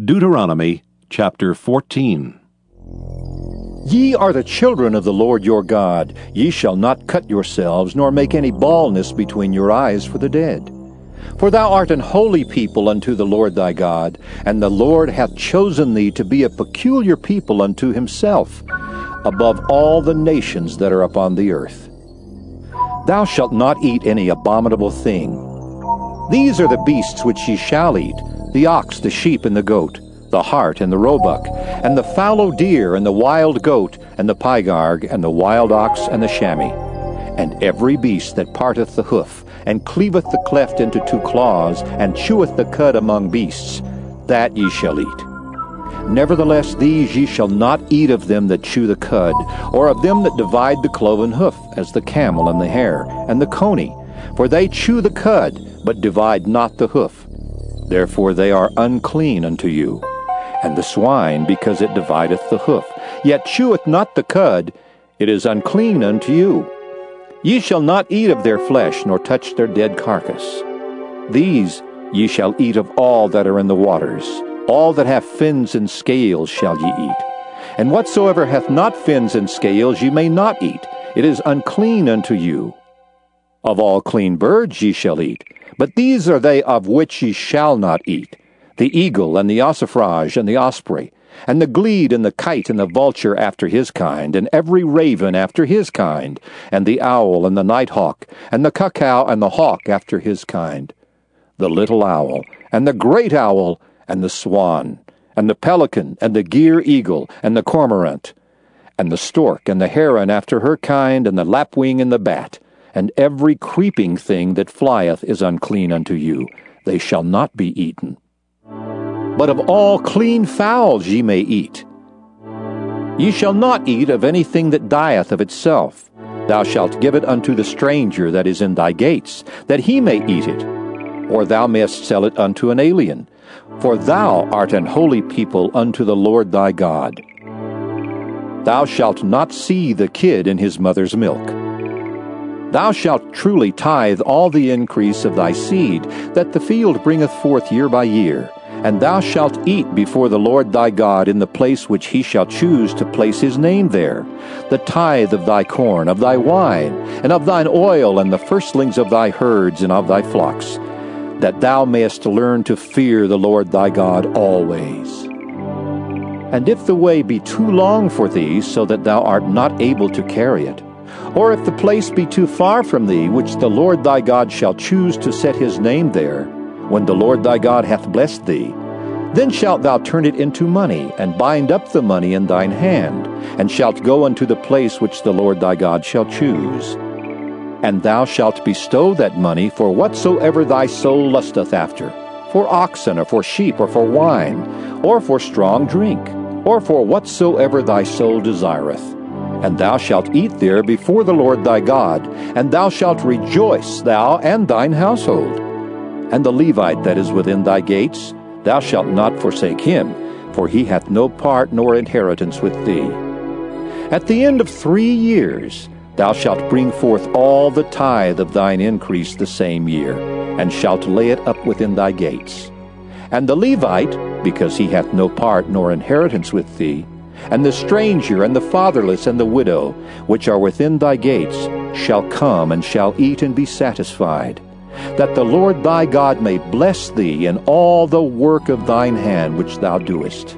Deuteronomy chapter 14. Ye are the children of the Lord your God. Ye shall not cut yourselves, nor make any baldness between your eyes for the dead. For thou art an holy people unto the Lord thy God, and the Lord hath chosen thee to be a peculiar people unto himself, above all the nations that are upon the earth. Thou shalt not eat any abominable thing. These are the beasts which ye shall eat the ox, the sheep, and the goat, the hart, and the roebuck, and the fallow deer, and the wild goat, and the pygarg, and the wild ox, and the chamois, and every beast that parteth the hoof, and cleaveth the cleft into two claws, and cheweth the cud among beasts, that ye shall eat. Nevertheless, these ye shall not eat of them that chew the cud, or of them that divide the cloven hoof, as the camel and the hare, and the coney, for they chew the cud, but divide not the hoof. Therefore they are unclean unto you. And the swine, because it divideth the hoof, yet cheweth not the cud, it is unclean unto you. Ye shall not eat of their flesh, nor touch their dead carcass. These ye shall eat of all that are in the waters. All that have fins and scales shall ye eat. And whatsoever hath not fins and scales ye may not eat. It is unclean unto you. Of all clean birds ye shall eat. But these are they of which ye shall not eat the eagle, and the ossifrage, and the osprey, and the glede, and the kite, and the vulture after his kind, and every raven after his kind, and the owl, and the nighthawk, and the cuckoo, and the hawk after his kind, the little owl, and the great owl, and the swan, and the pelican, and the gier eagle, and the cormorant, and the stork, and the heron after her kind, and the lapwing, and the bat, and every creeping thing that flieth is unclean unto you. They shall not be eaten. But of all clean fowls ye may eat. Ye shall not eat of anything that dieth of itself. Thou shalt give it unto the stranger that is in thy gates, that he may eat it. Or thou mayest sell it unto an alien. For thou art an holy people unto the Lord thy God. Thou shalt not see the kid in his mother's milk. Thou shalt truly tithe all the increase of thy seed, that the field bringeth forth year by year. And thou shalt eat before the Lord thy God in the place which he shall choose to place his name there, the tithe of thy corn, of thy wine, and of thine oil, and the firstlings of thy herds and of thy flocks, that thou mayest learn to fear the Lord thy God always. And if the way be too long for thee, so that thou art not able to carry it, or if the place be too far from thee, which the Lord thy God shall choose to set his name there, when the Lord thy God hath blessed thee, then shalt thou turn it into money, and bind up the money in thine hand, and shalt go unto the place which the Lord thy God shall choose. And thou shalt bestow that money for whatsoever thy soul lusteth after, for oxen, or for sheep, or for wine, or for strong drink, or for whatsoever thy soul desireth and thou shalt eat there before the Lord thy God, and thou shalt rejoice, thou and thine household. And the Levite that is within thy gates, thou shalt not forsake him, for he hath no part nor inheritance with thee. At the end of three years thou shalt bring forth all the tithe of thine increase the same year, and shalt lay it up within thy gates. And the Levite, because he hath no part nor inheritance with thee, and the stranger, and the fatherless, and the widow, which are within thy gates, shall come and shall eat and be satisfied, that the Lord thy God may bless thee in all the work of thine hand which thou doest.